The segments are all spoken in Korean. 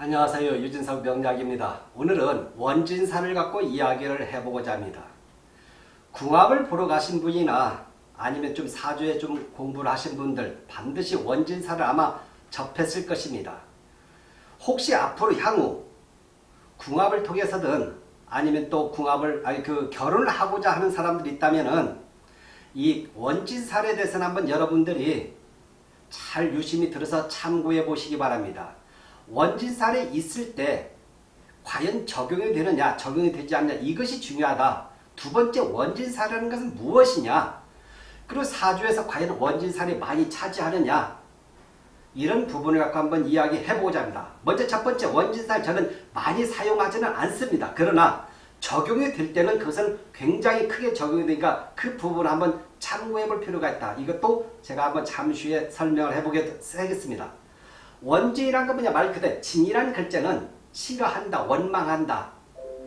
안녕하세요. 유진석 명작입니다. 오늘은 원진산을 갖고 이야기를 해보고자 합니다. 궁합을 보러 가신 분이나 아니면 좀 사주에 좀 공부를 하신 분들 반드시 원진산을 아마 접했을 것입니다. 혹시 앞으로 향후 궁합을 통해서든 아니면 또 궁합을 아니 그 결혼을 하고자 하는 사람들이 있다면은 이 원진살에 대해서는 한번 여러분들이 잘 유심히 들어서 참고해 보시기 바랍니다. 원진살에 있을 때 과연 적용이 되느냐 적용이 되지 않냐 이것이 중요하다. 두 번째 원진살이라는 것은 무엇이냐 그리고 사주에서 과연 원진살이 많이 차지하느냐 이런 부분을 갖고 한번 이야기해 보고자 합니다. 먼저 첫 번째 원진살 저는 많이 사용하지는 않습니다. 그러나 적용이 될 때는 그것은 굉장히 크게 적용이 되니까 그 부분을 한번 참고해 볼 필요가 있다. 이것도 제가 한번 잠시 후에 설명을 해보겠습니다. 원진이란 건 뭐냐 말 그대로 진이라는 글자는 싫어한다, 원망한다.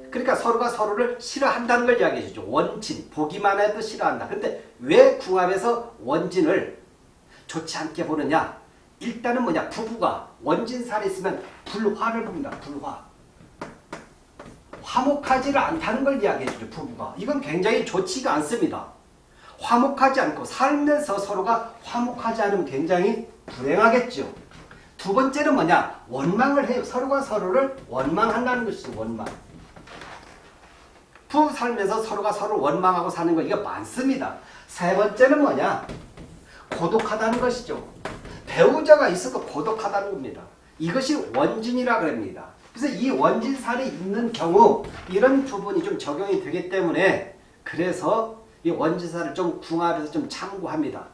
그러니까 서로가 서로를 싫어한다는 걸 이야기해 주죠. 원진, 보기만 해도 싫어한다. 근데 왜 궁합에서 원진을 좋지 않게 보느냐? 일단은 뭐냐 부부가 원진살이 있으면 불화를 봅니다. 불화. 화목하지를 않다는 걸 이야기해 주죠. 부부가. 이건 굉장히 좋지가 않습니다. 화목하지 않고 살면서 서로가 화목하지 않으면 굉장히 불행하겠죠. 두 번째는 뭐냐? 원망을 해요. 서로가 서로를 원망한다는 것이죠. 원망. 부부 살면서 서로가 서로 원망하고 사는 거 이게 많습니다. 세 번째는 뭐냐? 고독하다는 것이죠. 배우자가 있어도 고독하다는 겁니다. 이것이 원진이라 그럽니다. 그래서 이 원진살이 있는 경우 이런 부분이 좀 적용이 되기 때문에 그래서 이 원진살을 좀 궁합해서 좀 참고합니다.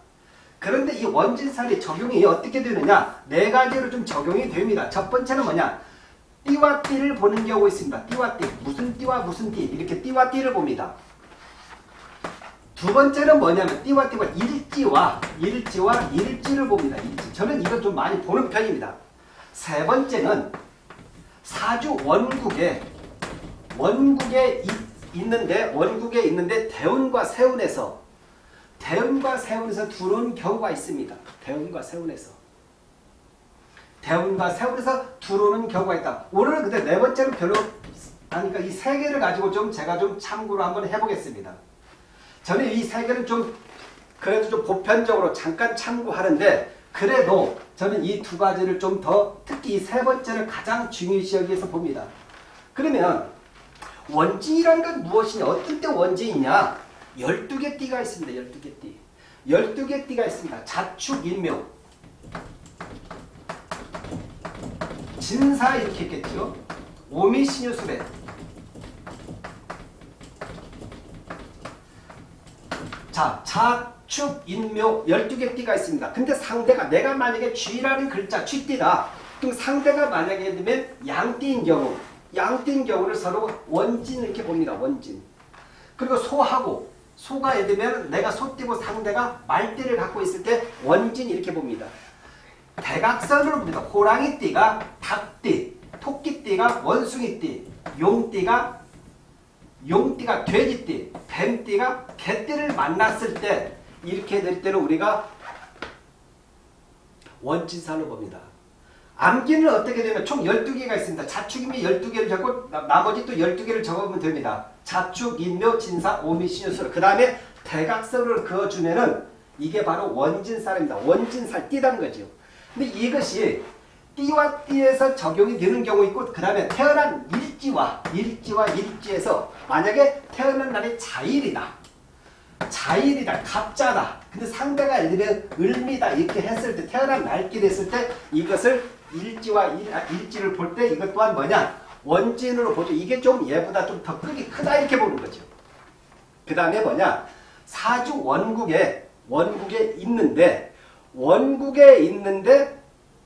그런데 이 원진살이 적용이 어떻게 되느냐 네 가지로 좀 적용이 됩니다. 첫 번째는 뭐냐 띠와 띠를 보는 경우가 있습니다. 띠와 띠 무슨 띠와 무슨 띠 이렇게 띠와 띠를 봅니다. 두 번째는 뭐냐면 띠와 띠와 일지와 일지와 일지를 봅니다. 일지. 저는 이걸 좀 많이 보는 편입니다. 세 번째는 사주 원국에 원국에 있는데 원국에 있는데 대운과 세운에서 대운과 세운에서 들어온 경우가 있습니다. 대운과 세운에서 대운과 세운에서 들어오는 경우가 있다. 오늘은 근데 네 번째는 별로 아니까 이 세 개를 가지고 좀 제가 좀 참고를 한번 해보겠습니다. 저는 이 세 개는 좀 그래도 좀 보편적으로 잠깐 참고하는데 그래도 저는 이 두 가지를 좀 더 특히 이 세 번째를 가장 중요시 여기서 봅니다. 그러면 원진이란 건 무엇이냐? 어떤 때 원진이냐? 12개 띠가 있습니다. 12개 띠. 12개 띠가 있습니다. 자축, 인묘. 진사 이렇게 있겠죠. 오미, 신유, 수배. 자, 자축, 인묘 12개 띠가 있습니다. 근데 상대가 내가 만약에 쥐라는 글자 쥐띠다. 그럼 상대가 만약에 되면 양띠인 경우 양띠인 경우를 서로 원진 이렇게 봅니다. 원진. 그리고 소하고 소가 예를 들면 내가 소띠고 상대가 말띠를 갖고 있을 때 원진 이렇게 봅니다. 대각선으로 봅니다. 호랑이띠가 닭띠, 토끼띠가 원숭이띠, 용띠가 용띠가 돼지띠, 뱀띠가 개띠를 만났을 때 이렇게 될 때는 우리가 원진살로 봅니다. 암기는 어떻게 되면 총 12개가 있습니다. 자축인묘 12개를 적고 나머지 또 12개를 적으면 됩니다. 자축, 인묘, 진사, 오미, 신유술 그 다음에 대각선을 그어주면은 이게 바로 원진살입니다. 원진살 띠라는 거죠. 근데 이것이 띠와 띠에서 적용이 되는 경우 있고 그 다음에 태어난 일지와 일지와 일지에서 만약에 태어난 날이 자일이다. 자일이다. 갑자다. 근데 상대가 들면 을미다 이렇게 했을 때 태어난 날끼리 했을 때 이것을 일지와 일, 아, 일지를 볼 때 이것 또한 뭐냐 원진으로 보죠. 이게 좀 얘보다 좀 더 크기 크다 이렇게 보는 거죠. 그 다음에 뭐냐 사주 원국에 원국에 있는데 원국에 있는데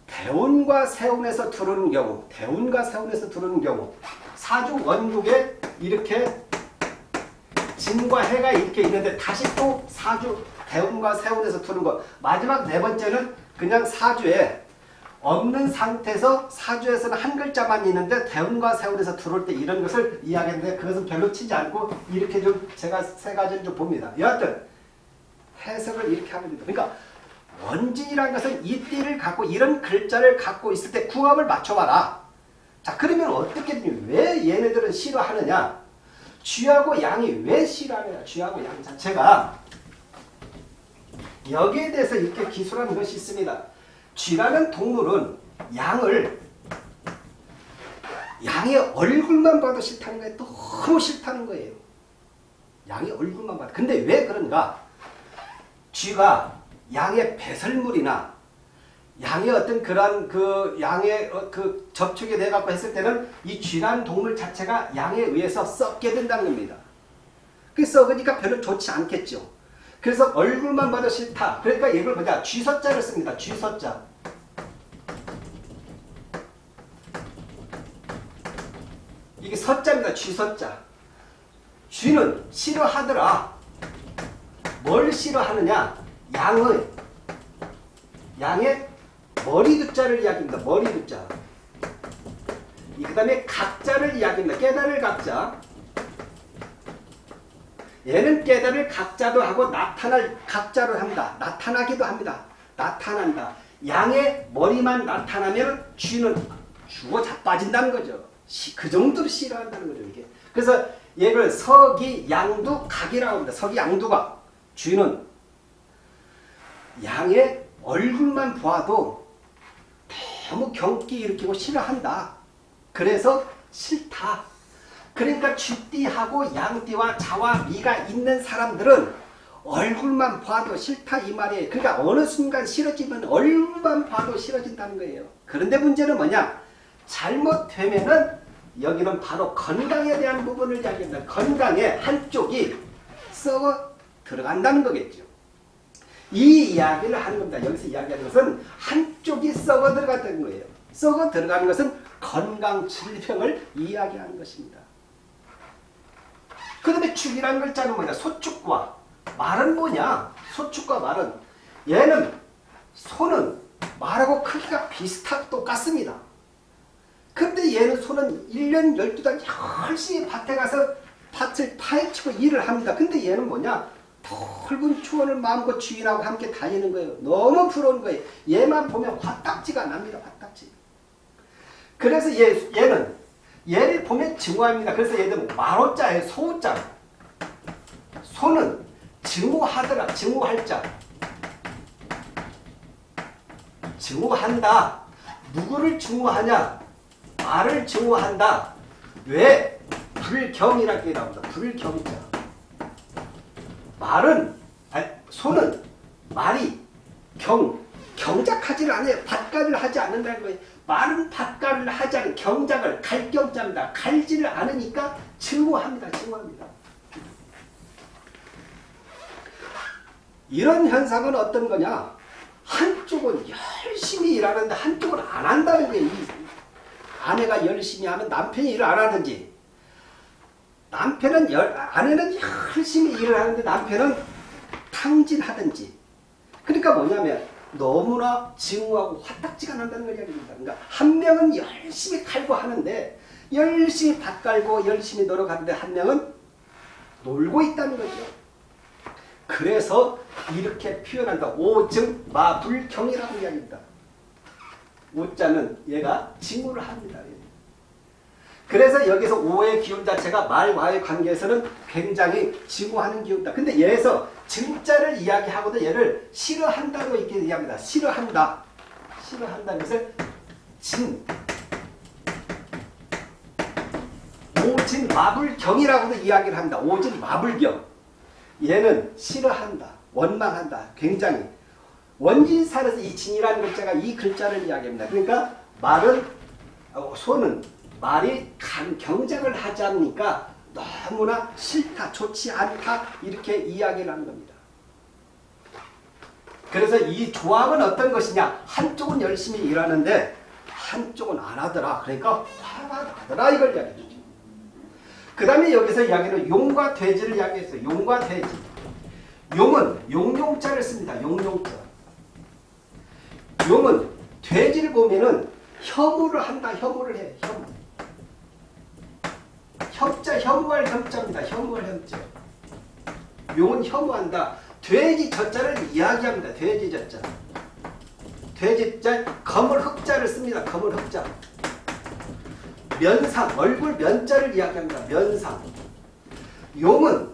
대운과 세운에서 들어오는 경우 대운과 세운에서 들어오는 경우 사주 원국에 이렇게 진과 해가 이렇게 있는데 다시 또 사주 대운과 세운에서 들어오는 것 마지막 네 번째는 그냥 사주에 없는 상태에서 사주에서는 한 글자만 있는데 대운과 세운에서 들어올 때 이런 것을 이야기했는데 그것은 별로 치지 않고 이렇게 좀 제가 세 가지를 좀 봅니다. 여하튼 해석을 이렇게 하면 됩니다. 그러니까 원진이라는 것은 이 띠를 갖고 이런 글자를 갖고 있을 때 궁합을 맞춰봐라. 자 그러면 어떻게 되냐? 왜 얘네들은 싫어하느냐? 쥐하고 양이 왜 싫어하느냐? 쥐하고 양 자체가 여기에 대해서 이렇게 기술한 것이 있습니다. 쥐라는 동물은 양을 양의 얼굴만 봐도 싫다는 거예요. 너무 싫다는 거예요. 양의 얼굴만 봐도. 근데 왜 그런가? 쥐가 양의 배설물이나 양의 어떤 그런 그 양의 어, 그 접촉이 돼 갖고 했을 때는 이 쥐라는 동물 자체가 양에 의해서 썩게 된다는 겁니다. 그 썩으니까 별로 좋지 않겠죠. 그래서 얼굴만 봐도 싫다. 그러니까 이걸 보자. 쥐서자를 씁니다. 쥐서자. 이게 서자입니다. 쥐서자. 쥐는 싫어하더라. 뭘 싫어하느냐? 양의 양의 머리 두자를 이야기합니다. 머리 두자. 그 다음에 각자를 이야기합니다. 깨달을 각자. 얘는 깨달을 각자도 하고 나타날 각자로 합니다. 나타나기도 합니다. 나타난다. 양의 머리만 나타나면 쥐는 죽어 자빠진다는 거죠. 그 정도로 싫어한다는 거죠. 이게. 그래서 얘를 서기 양두 각이라고 합니다. 서기 양두각. 쥐는 양의 얼굴만 보아도 너무 경기 일으키고 싫어한다. 그래서 싫다. 그러니까 쥐띠하고 양띠와 자와 미가 있는 사람들은 얼굴만 봐도 싫다 이 말이에요. 그러니까 어느 순간 싫어지면 얼굴만 봐도 싫어진다는 거예요. 그런데 문제는 뭐냐? 잘못되면은 여기는 바로 건강에 대한 부분을 이야기합니다. 건강에 한쪽이 썩어 들어간다는 거겠죠. 이 이야기를 하는 겁니다. 여기서 이야기하는 것은 한쪽이 썩어 들어간다는 거예요. 썩어 들어가는 것은 건강 질병을 이야기하는 것입니다. 그 다음에 축이라는 글자는 뭐냐? 소축과 말은 뭐냐? 소축과 말은 얘는 소는 말하고 크기가 비슷하고 똑같습니다. 근데 얘는 소는 1년 12달 열심히 밭에 가서 밭을 파헤치고 일을 합니다. 근데 얘는 뭐냐? 넓은 추원을 마음껏 주인하고 함께 다니는 거예요. 너무 부러운 거예요. 얘만 보면 화딱지가 납니다. 화딱지. 그래서 얘, 얘는 얘를 보면 증오합니다. 그래서 얘들은 만호자예요. 소자. 소는 증오하더라. 증오할 자. 증오한다. 누구를 증오하냐? 말을 증오한다. 왜? 불경이라고 나옵니다. 불경자. 말은 아니, 소는 말이 경 경작하지를 않아요. 밭갈을 하지 않는다는 거예요. 말은 밭갈을 않은 경작을 갈경자입니다. 갈지를 않으니까 증오합니다. 증오합니다. 이런 현상은 어떤 거냐? 한쪽은 열심히 일하는데 한쪽은 안 한다는 거예요. 아내가 열심히 하면 남편이 일을 안 하든지 남편은 열, 아내는 열심히 일을 하는데 남편은 탕진하든지 그러니까 뭐냐면 너무나 증오하고 화딱지가 난다는 걸 이야기합니다. 그러니까 한 명은 열심히 칼고 하는데 열심히 밭 갈고 열심히 노력하는데 한 명은 놀고 있다는 거죠. 그래서 이렇게 표현한다. 오증 마불경이라고 이야기합니다. 오자는 얘가 징후를 합니다. 그래서 여기서 오의 기운 자체가 말과의 관계에서는 굉장히 징후하는 기운이다. 근데 얘에서 증자를 이야기하고도 얘를 싫어한다고 이렇게 얘기합니다. 싫어한다. 싫어한다는 것을 진 오진 마불경이라고도 이야기를 합니다. 오진 마불경. 얘는 싫어한다. 원망한다. 굉장히 원진살에서 이 진이라는 글자가 이 글자를 이야기합니다. 그러니까 말은 어, 소는 말이 간 경쟁을 하지 않으니까 너무나 싫다, 좋지 않다 이렇게 이야기를 하는 겁니다. 그래서 이 조합은 어떤 것이냐? 한쪽은 열심히 일하는데 한쪽은 안 하더라. 그러니까 화가 나더라 이걸 이야기해 주죠. 그 다음에 여기서 이야기는 용과 돼지를 이야기했어요. 용과 돼지. 용은 용용자를 씁니다. 용용자. 용은 돼지를 보면은 혐오를 한다. 혐오를 해. 혐오. 협자, 혐오할 협자입니다. 혐오할 협자. 용은 혐오한다. 돼지 젖자를 이야기합니다. 돼지 젖자. 돼지 자 검을 흑자를 씁니다. 검을 흑자. 면상, 얼굴 면자를 이야기합니다. 면상. 용은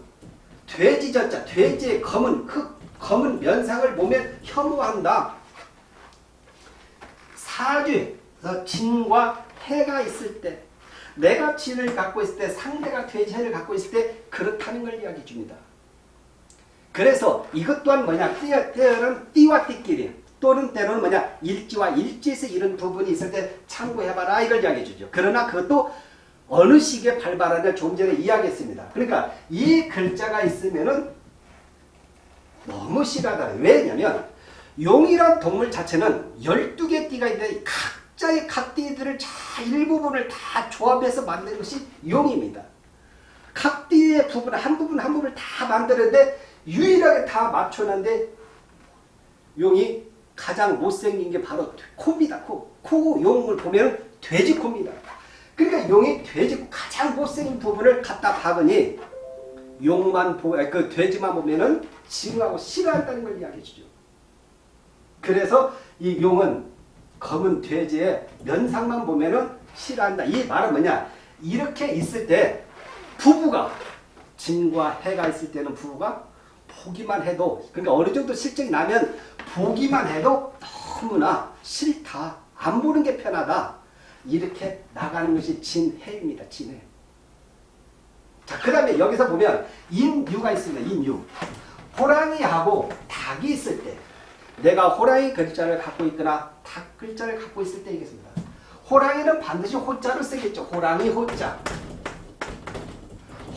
돼지 젖자, 돼지의 검은 그 검은 면상을 몸에 혐오한다. 사주에서 진과 해가 있을 때 내가 진을 갖고 있을 때 상대가 돼지해를 갖고 있을 때 그렇다는 걸 이야기해 줍니다. 그래서 이것 또한 뭐냐 때는 띠와 띠끼리 또는 때로는 뭐냐 일지와 일지에서 이런 부분이 있을 때 참고해봐라 이걸 이야기해 주죠. 그러나 그것도 어느 시기에 발발하냐 좀 전에 이야기했습니다. 그러니까 이 글자가 있으면은 너무 싫어하다. 왜냐면 용이란 동물 자체는 12개 띠가 있는데 각 자의 각 띠들을 다 일부분을 다 조합해서 만든 것이 용입니다. 각 띠의 부분 한 부분 한 부분을 다 만드는데 유일하게 다 맞춰놨는데 용이 가장 못생긴 게 바로 코입니다. 코. 코 용을 보면 돼지 코입니다. 그러니까 용이 돼지 가장 못생긴 부분을 갖다 박으니 용만 보, 그 돼지만 보면은 징하고 싫어한다는 걸 이야기해 주죠. 그래서 이 용은 검은 돼지의 면상만 보면은 싫어한다. 이 말은 뭐냐? 이렇게 있을 때 부부가 진과 해가 있을 때는 부부가 보기만 해도 그러니까 어느 정도 실적이 나면 보기만 해도 너무나 싫다. 안 보는 게 편하다. 이렇게 나가는 것이 진해입니다. 진해. 자, 그 다음에 여기서 보면 인유가 있습니다. 인유. 호랑이하고 닭이 있을 때 내가 호랑이 글자를 갖고 있거나 닭 글자를 갖고 있을 때 이겠습니다. 호랑이는 반드시 호자를 쓰겠죠. 호랑이 호자.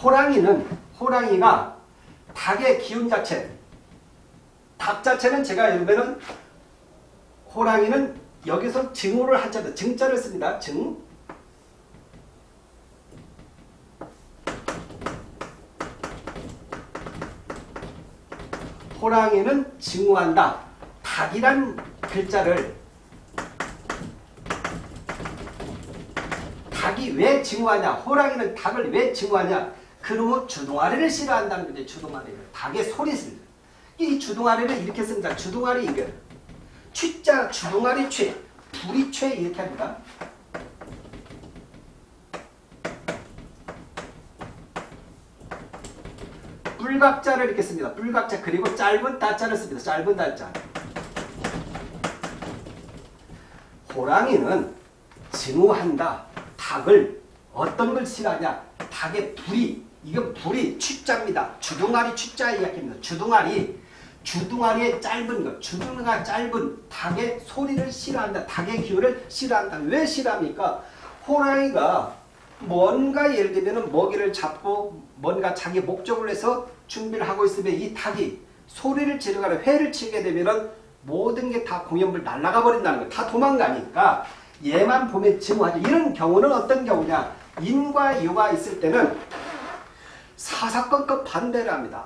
호랑이는 호랑이가 닭의 기운 자체 닭 자체는 제가 읽으면은 호랑이는 여기서 증오를 하자도 증자를 씁니다. 증 호랑이는 증오한다. 닭이란 글자를 닭이 왜 증오하냐? 호랑이는 닭을 왜 증오하냐? 그놈의 주둥아리를 싫어한다는 거죠. 주둥아리를. 닭의 소리를. 이 주둥아리를 이렇게 씁니다. 주둥아리 이거. 취자 주둥아리 취. 불이 취 이렇게 합니다. 뿔각자를 이렇게 씁니다. 뿔각자 그리고 짧은 다자를 씁니다. 짧은 다자. 호랑이는 증오한다. 닭을 어떤 걸 싫어하냐? 닭의 불이 이건 불이 취자입니다. 주둥아리 취자 이야기입니다. 주둥아리 주둥아리의 짧은 것, 주둥아리가 짧은 닭의 소리를 싫어한다. 닭의 기운을 싫어한다. 왜 싫어합니까? 호랑이가 뭔가 예를 들면 먹이를 잡고 뭔가 자기 목적을 해서 준비를 하고 있으면 이 닭이 소리를 지르거나 회를 치게 되면 모든 게 다 공연불 날아가 버린다는 거예요. 다 도망가니까 얘만 보면 증오하죠. 이런 경우는 어떤 경우냐. 인과 유가 있을 때는 사사건건 반대를 합니다.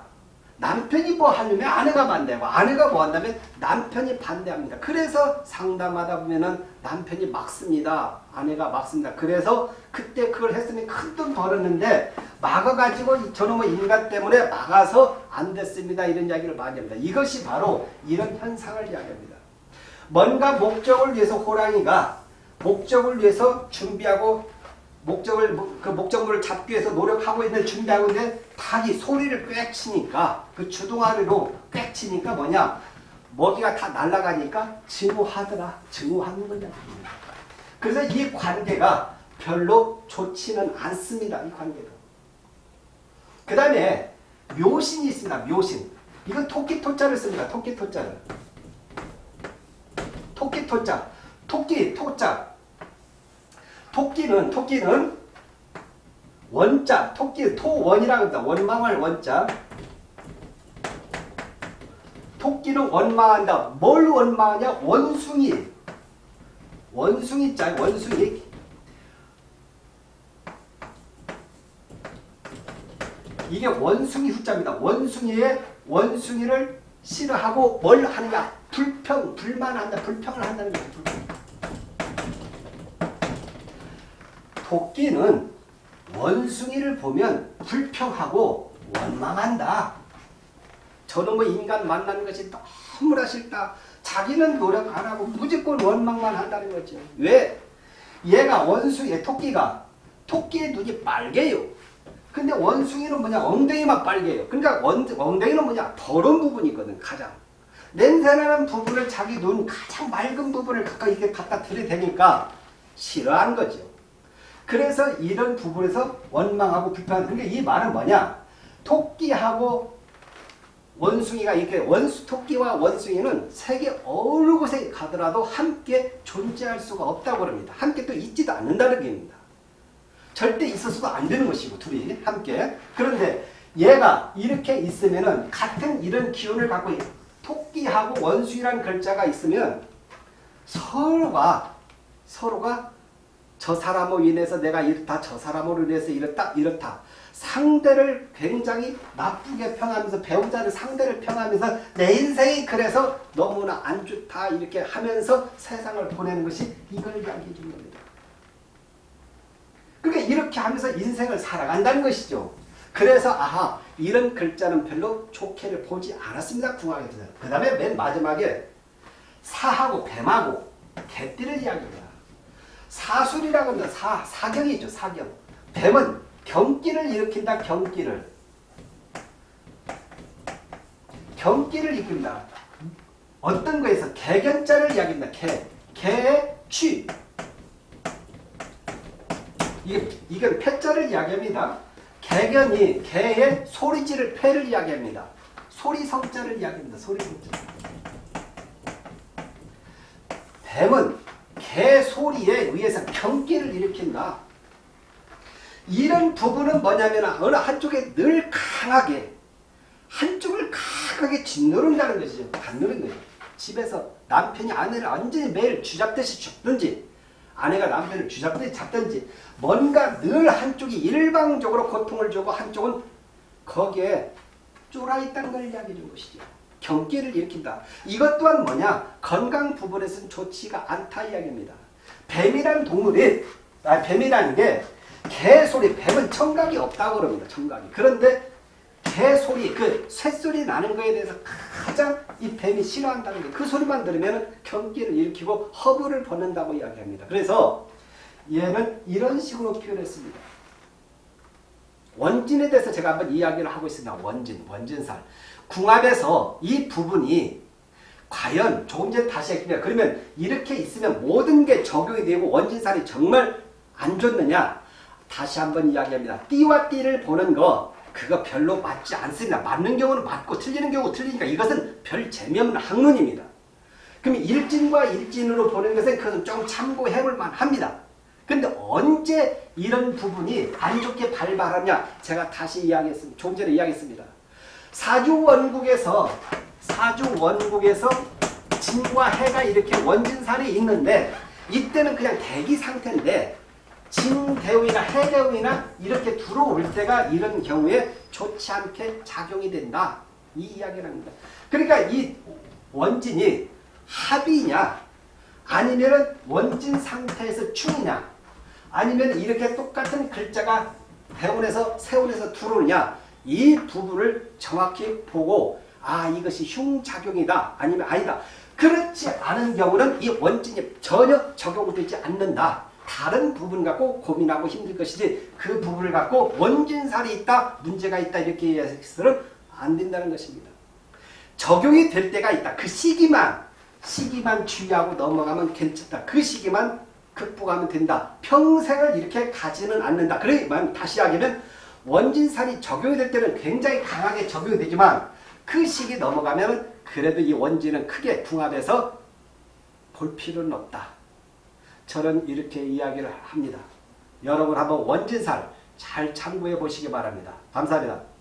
남편이 뭐 하려면 아내가 반대하고 아내가 뭐 한다면 남편이 반대합니다. 그래서 상담하다 보면은 남편이 막습니다. 아내가 막습니다. 그래서 그때 그걸 했으니 큰 돈 벌었는데 막아가지고 저놈의 인간 때문에 막아서 안 됐습니다. 이런 이야기를 많이 합니다. 이것이 바로 이런 현상을 이야기합니다. 뭔가 목적을 위해서 호랑이가 목적을 위해서 준비하고 목적을 그 목적물을 잡기 위해서 노력하고 있는 준비하고 있는데 닭이 소리를 꽥 치니까 그 주둥아리로 꽥 치니까 뭐냐? 먹이가 다 날아가니까 증오하더라. 증오하는 거냐 그래서 이 관계가 별로 좋지는 않습니다 이 관계도. 그 다음에 묘신이 있습니다 묘신. 이건 토끼 토자를 씁니다 토끼 토자를. 토끼 토자 토끼 토자 토끼는 토끼는 원자 토끼 토원이라고 합니다. 원망할 원자 토끼는 원망한다. 뭘 원망하냐? 원숭이 원숭이 자 원숭이 이게 원숭이 후자입니다. 원숭이의 원숭이를 싫어하고 뭘 하느냐? 불평, 불만한다. 불평을 한다는 거예요. 불평. 토끼는 원숭이를 보면 불평하고 원망한다. 저놈의 인간 만나는 것이 너무나 싫다. 자기는 노력 안 하고 무조건 원망만 한다는 거죠. 왜? 얘가 원숭이, 토끼가 토끼의 눈이 빨개요. 근데 원숭이는 뭐냐 엉덩이만 빨개요. 그러니까 원, 엉덩이는 뭐냐 더러운 부분이거든 가장. 냄새나는 부분을 자기 눈 가장 맑은 부분을 가까이 이렇게 갖다 들이대니까 싫어하는 거죠. 그래서 이런 부분에서 원망하고 불평하는 그러니까 이 말은 뭐냐 토끼하고 원숭이가 이렇게 원수 토끼와 원숭이는 세계 어느 곳에 가더라도 함께 존재할 수가 없다고 합니다. 함께 또 있지도 않는다는 얘기입니다. 절대 있어서도 안 되는 것이고 둘이 함께 그런데 얘가 이렇게 있으면은 같은 이런 기운을 갖고 있- 토끼하고 원숭이라는 글자가 있으면 서로가 서로가 저 사람으로 인해서 내가 이렇다 저 사람으로 인해서 이렇다 이렇다 상대를 굉장히 나쁘게 평하면서 배우자는 상대를 평하면서 내 인생이 그래서 너무나 안 좋다 이렇게 하면서 세상을 보내는 것이 이걸 이야기해 준 겁니다. 그러니까 이렇게 하면서 인생을 살아간다는 것이죠. 그래서 아하 이런 글자는 별로 좋게를 보지 않았습니다. 궁합에서. 그 다음에 맨 마지막에 사하고 뱀하고 개띠를 이야기합니다. 사술이라고 합니다. 사, 사경이죠. 사경. 뱀은 경기를 일으킨다. 경기를. 경기를 일으킨다. 어떤 거에서 개견자를 이야기합니다. 개. 개의 취. 이게, 이건 패자를 이야기합니다. 개견이 개의 소리지를 패를 이야기합니다. 소리 성자를 이야기합니다. 소리 성자. 뱀은 개 소리에 의해서 경기를 일으킨다. 이런 부분은 뭐냐면 어느 한쪽에 늘 강하게 한쪽을 강하게 짓누른다는 것이죠. 갖누른 거예요. 집에서 남편이 아내를 완전히 매일 쥐잡듯이 죽든지 아내가 남편을 쥐잡듯이 잡든지 뭔가 늘 한쪽이 일방적으로 고통을 주고 한쪽은 거기에 쫄아 있다는 걸 이야기해 준 것이죠. 경기를 일으킨다. 이것 또한 뭐냐? 건강 부분에서는 좋지가 않다 이야기입니다. 뱀이라는 동물이 아, 뱀이라는 게 개소리, 뱀은 청각이 없다고 그럽니다. 청각이. 그런데 개소리, 그 쇳소리 나는 거에 대해서 가장 이 뱀이 싫어한다는 게 그 소리만 들으면 경기를 일으키고 허브를 벗는다고 이야기합니다. 그래서 얘는 이런 식으로 표현했습니다. 원진에 대해서 제가 한번 이야기를 하고 있습니다. 원진, 원진살. 궁합에서 이 부분이 과연 조금 전에 다시 했습니다. 그러면 이렇게 있으면 모든 게 적용이 되고 원진살이 정말 안 좋느냐? 다시 한번 이야기합니다. 띠와 띠를 보는 거 그거 별로 맞지 않습니다. 맞는 경우는 맞고 틀리는 경우 틀리니까 이것은 별 재미없는 학문입니다. 그럼 일진과 일진으로 보는 것은 그것은 좀 참고해 볼 만합니다. 근데 언제 이런 부분이 안 좋게 발발하냐? 제가 다시 이야기했습니다. 조금 전에 이야기했습니다. 사주 원국에서 사주 원국에서 진과 해가 이렇게 원진살이 있는데 이때는 그냥 대기 상태인데 진대우이나 해대우이나 이렇게 들어올 때가 이런 경우에 좋지 않게 작용이 된다. 이 이야기를 합니다. 그러니까 이 원진이 합이냐 아니면 원진 상태에서 충이냐 아니면 이렇게 똑같은 글자가 대운에서 세운에서 들어오느냐? 이 부분을 정확히 보고 아 이것이 흉작용이다. 아니면 아니다. 그렇지 않은 경우는 이 원진이 전혀 적용되지 않는다. 다른 부분 갖고 고민하고 힘들 것이지 그 부분을 갖고 원진살이 있다 문제가 있다 이렇게 해서는 안 된다는 것입니다. 적용이 될 때가 있다. 그 시기만 시기만 주의하고 넘어가면 괜찮다. 그 시기만 극복하면 된다 평생을 이렇게 가지는 않는다 그러면 다시 하기는 원진살이 적용이 될 때는 굉장히 강하게 적용이 되지만 그 시기 넘어가면 그래도 이 원진은 크게 궁합해서 볼 필요는 없다. 저는 이렇게 이야기를 합니다. 여러분 한번 원진살 잘 참고해 보시기 바랍니다. 감사합니다.